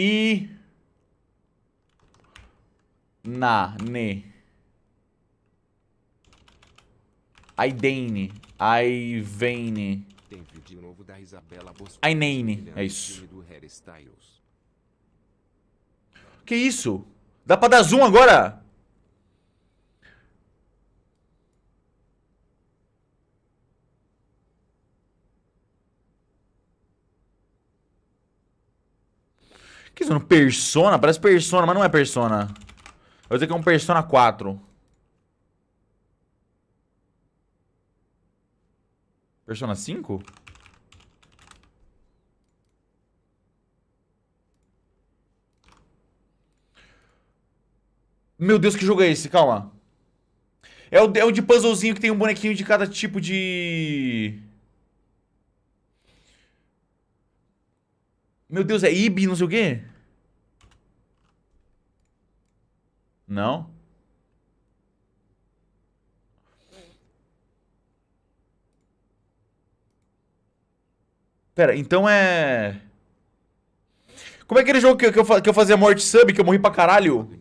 I... Na, ne. Aidane. Aivane. Tem vídeo novo da Isabela. Ainane, é isso. Que isso? Dá pra dar zoom agora? Que isso? Persona? Parece Persona, mas não é Persona. Eu vou dizer que é um Persona 4. Persona 5? Meu Deus, que jogo é esse? Calma. É o, é o de puzzlezinho que tem um bonequinho de cada tipo de... Meu Deus, é Ibi, não sei o quê? Não? Pera, então é... Como é aquele jogo que, eu, que eu fazia morte sub, que eu morri pra caralho?